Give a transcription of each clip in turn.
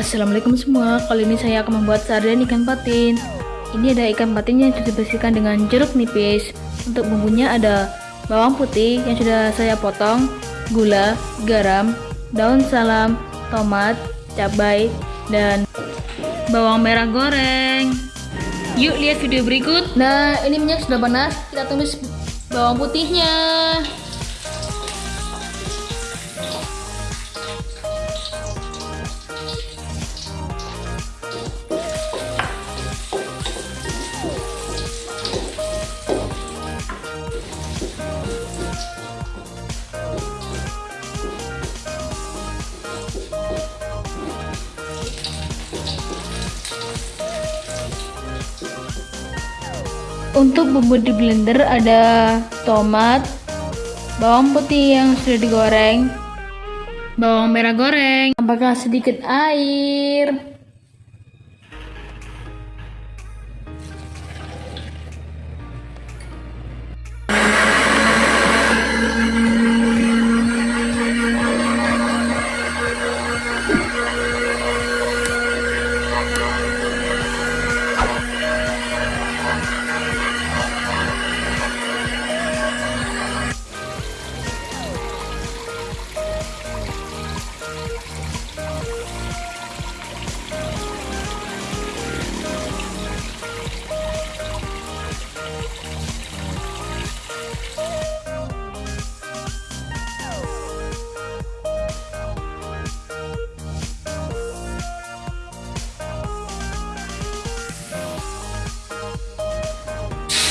Assalamualaikum semua, kali ini saya akan membuat sarden ikan patin. Ini ada ikan patin yang sudah dibersihkan dengan jeruk nipis. Untuk bumbunya ada bawang putih yang sudah saya potong Gula, garam, daun salam, tomat, cabai, dan bawang merah goreng. Yuk lihat video berikut. Nah ini minyak sudah panas, kita tumis bawang putihnya Untuk bumbu di blender ada tomat, bawang putih yang sudah digoreng, bawang merah goreng, apakah sedikit air,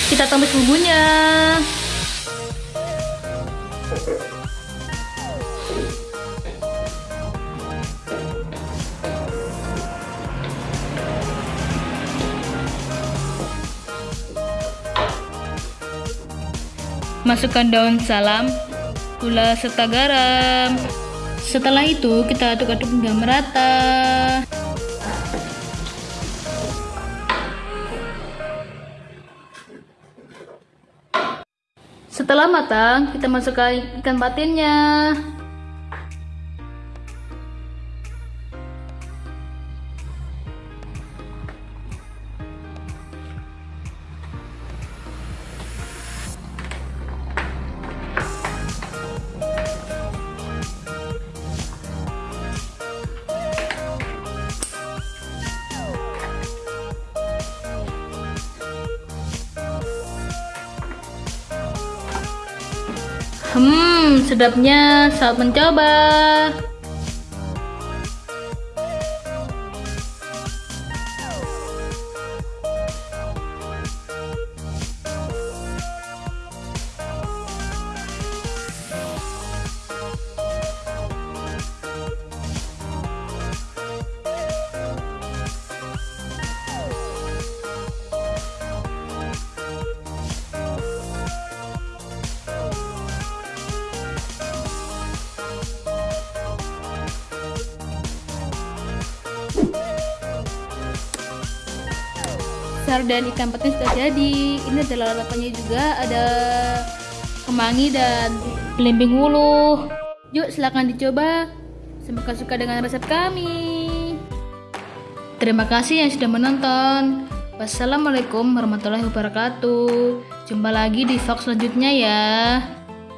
kita tumis bumbunya. Masukkan daun salam gula serta garam. Setelah itu kita aduk-aduk hingga merata Setelah matang, kita masukkan ikan patinnya. Hmm, sedapnya saat mencoba. Dan ikan patin sudah jadi ini adalah lalapannya juga ada kemangi dan belimbing wuluh. Yuk silahkan dicoba. Semoga suka dengan resep kami. Terima kasih yang sudah menonton. Wassalamualaikum warahmatullahi wabarakatuh. Jumpa lagi di vlog selanjutnya ya